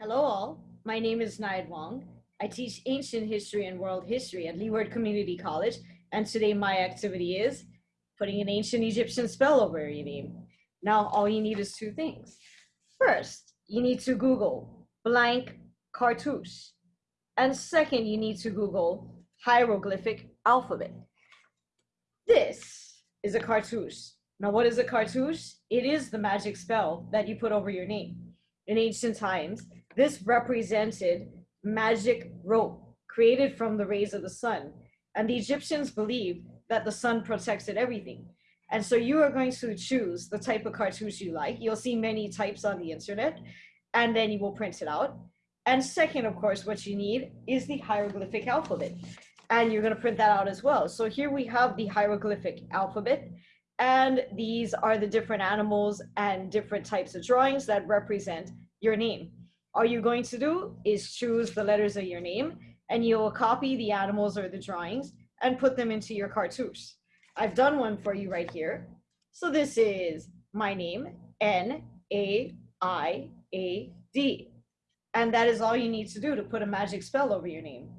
Hello all, my name is Naiad Wong. I teach ancient history and world history at Leeward Community College, and today my activity is putting an ancient Egyptian spell over your name. Now all you need is two things. First, you need to Google blank cartouche. And second, you need to Google hieroglyphic alphabet. This is a cartouche. Now what is a cartouche? It is the magic spell that you put over your name. In ancient times, this represented magic rope created from the rays of the sun. And the Egyptians believed that the sun protected everything. And so you are going to choose the type of cartouche you like. You'll see many types on the internet, and then you will print it out. And second, of course, what you need is the hieroglyphic alphabet. And you're going to print that out as well. So here we have the hieroglyphic alphabet. And these are the different animals and different types of drawings that represent your name all you're going to do is choose the letters of your name and you'll copy the animals or the drawings and put them into your cartouche. I've done one for you right here. So this is my name, N-A-I-A-D. And that is all you need to do to put a magic spell over your name.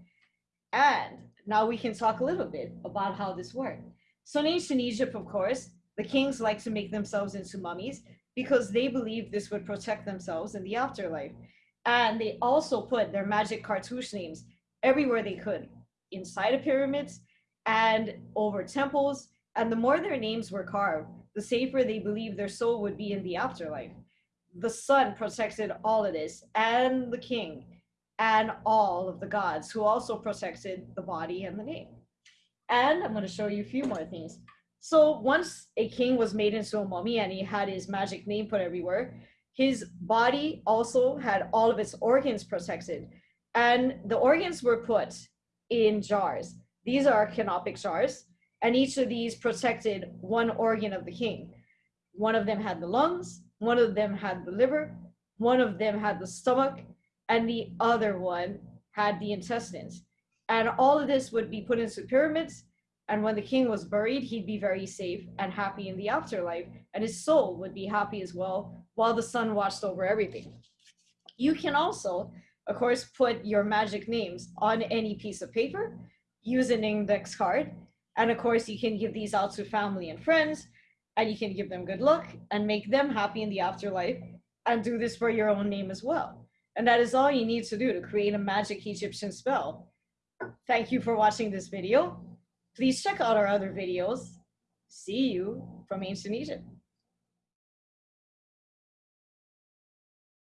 And now we can talk a little bit about how this worked. So in ancient Egypt, of course, the kings like to make themselves into mummies because they believed this would protect themselves in the afterlife. And they also put their magic cartouche names everywhere they could, inside of pyramids and over temples. And the more their names were carved, the safer they believed their soul would be in the afterlife. The sun protected all of this, and the king, and all of the gods, who also protected the body and the name. And I'm going to show you a few more things. So once a king was made into a mummy and he had his magic name put everywhere, his body also had all of its organs protected. And the organs were put in jars. These are canopic jars, and each of these protected one organ of the king. One of them had the lungs, one of them had the liver, one of them had the stomach, and the other one had the intestines. And all of this would be put into pyramids. And when the king was buried, he'd be very safe and happy in the afterlife. And his soul would be happy as well while the sun watched over everything. You can also, of course, put your magic names on any piece of paper, use an index card, and of course you can give these out to family and friends, and you can give them good luck and make them happy in the afterlife, and do this for your own name as well. And that is all you need to do to create a magic Egyptian spell. Thank you for watching this video. Please check out our other videos. See you from Ancient Egypt.